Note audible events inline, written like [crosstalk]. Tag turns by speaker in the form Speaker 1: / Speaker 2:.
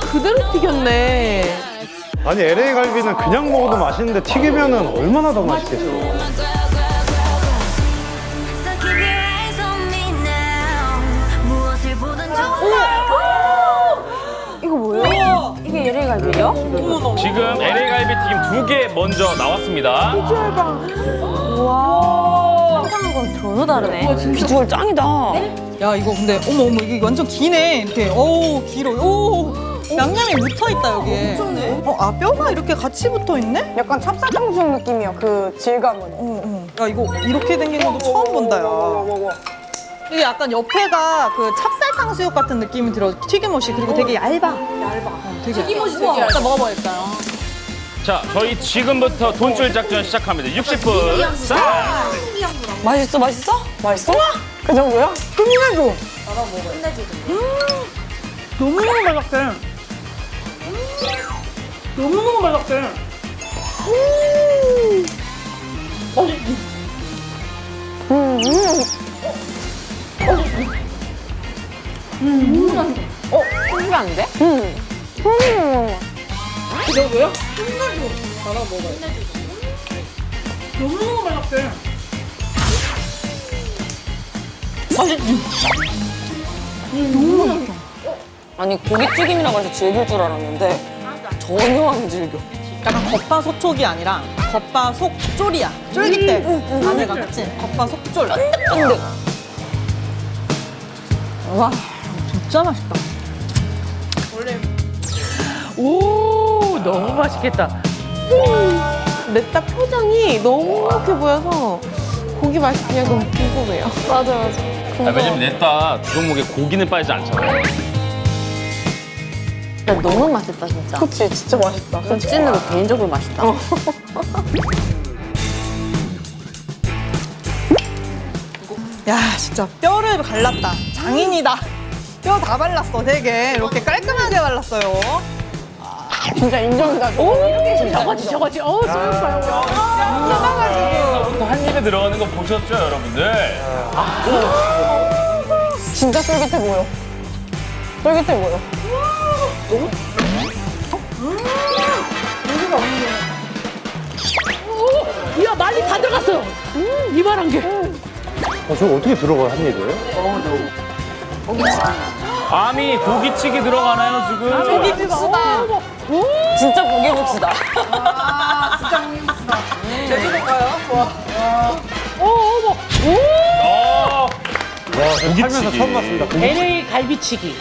Speaker 1: 그대로 튀겼네.
Speaker 2: 아니 LA 갈비는 그냥 먹어도 맛있는데 튀기면 은 얼마나 더 맛있겠어.
Speaker 3: 이거 뭐예요? 이게 갈비예요?
Speaker 4: 지금 LA 갈비 튀김 두 개 먼저 나왔습니다.
Speaker 3: 와. 전혀 다르네.
Speaker 5: 비주얼 짱이다. 야 이거 근데 어머 어머 이게 완전 기네 이렇게. 어우 길어. 오 양념이 묻어 있다 여기에. 어아 뼈가 이렇게 같이 붙어 있네?
Speaker 3: 약간 찹쌀탕수육 느낌이야, 그 질감은.
Speaker 5: 어, 어. 야 이거 이렇게 생긴 것도 처음 본다 야. 이게 약간 옆에가 그 찹쌀 탕수육 같은 느낌이 들어 튀김옷이 그리고 되게 얇아. 얇아. 어, 되게 튀김옷이 되게 얇아. 일단 먹어봐야겠다.
Speaker 4: 자, 저희 지금부터 돈줄 작전 시작합니다. 60분 싹!
Speaker 5: 맛있어 맛있어? 맛있어?
Speaker 3: 그 정도야?
Speaker 5: 끝내줘. 너무너무 맛있게. 너무너무 맛있게.
Speaker 3: 신기한데?
Speaker 5: 너무 너무 맛있게.
Speaker 6: 아니 고깃튀김이라고 해서 질길 줄 알았는데 전혀 안 질겨.
Speaker 5: 약간 겉바 속촉이 아니라 겉바 속쫄이야. 쫄깃해. 안에가 그치? 겉바 속쫄.
Speaker 6: 쫀득.
Speaker 5: 와 진짜 맛있다.
Speaker 1: 오, 너무 맛있겠다. 내딱 표정이 너무 이렇게 보여서 고기 맛이 그냥 너무 궁금해요. [laughs]
Speaker 3: 맞아, 맞아.
Speaker 4: 아, 왜냐면 냈다 두 종목에 고기는 빠지지 않잖아.
Speaker 3: 진짜 너무 맛있다, 진짜.
Speaker 1: 그치, 진짜 맛있다.
Speaker 3: 좀 찐는 거 개인적으로 맛있다. [laughs]
Speaker 5: 야 진짜 뼈를 갈랐다. 장인이다. 뼈 다 발랐어 되게 이렇게 깔끔하게 발랐어요.
Speaker 3: 진짜 인정이다. 오,
Speaker 1: 저거지, 저거지. 어, 소연파요.
Speaker 4: 또한 입에 들어가는 거 보셨죠, 여러분들?
Speaker 3: 진짜 쫄깃해 보여. 쫄깃해 보여.
Speaker 1: 야, 많이 다 들어갔어. 음, 이만한 게.
Speaker 2: 어, 저거 어떻게 들어가요, 한 입에?
Speaker 4: 밤이 고기찌개 들어가나요, 지금?
Speaker 6: 진짜 고기국수다.
Speaker 4: 어,
Speaker 2: 와, 저 살면서
Speaker 4: 고깃치기.
Speaker 2: 처음 봤습니다. 고깃
Speaker 1: LA 갈비치기.